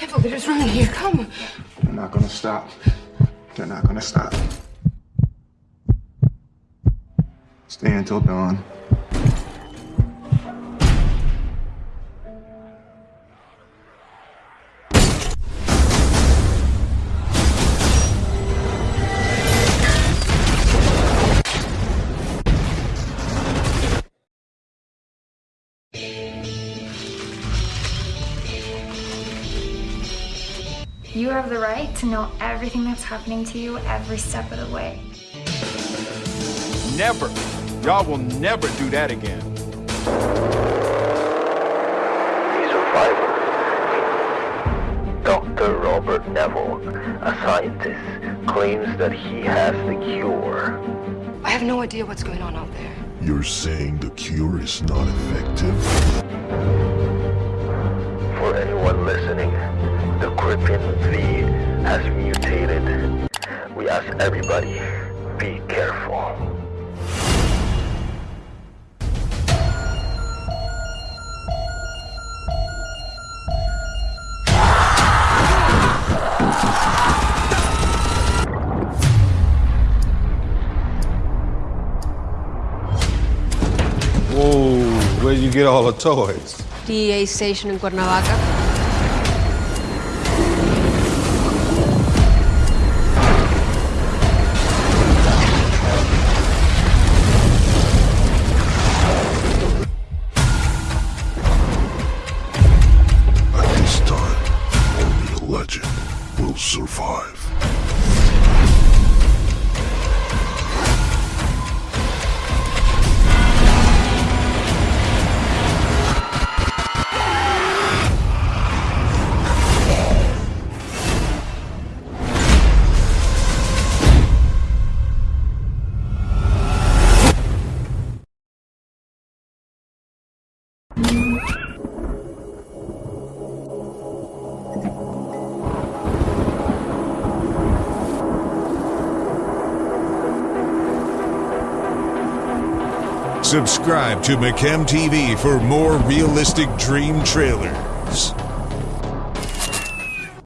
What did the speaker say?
They're just running here. Come. They're not gonna stop. They're not gonna stop. Stay until dawn. You have the right to know everything that's happening to you every step of the way. Never. Y'all will never do that again. A survivor. Dr. Robert Neville, a scientist, claims that he has the cure. I have no idea what's going on out there. You're saying the cure is not effective? For anyone listening, the Krippin V has mutated. We ask everybody, be careful. Whoa, where'd you get all the toys? DEA station in Cuernavaca. Survive. Subscribe to McChem TV for more realistic dream trailers.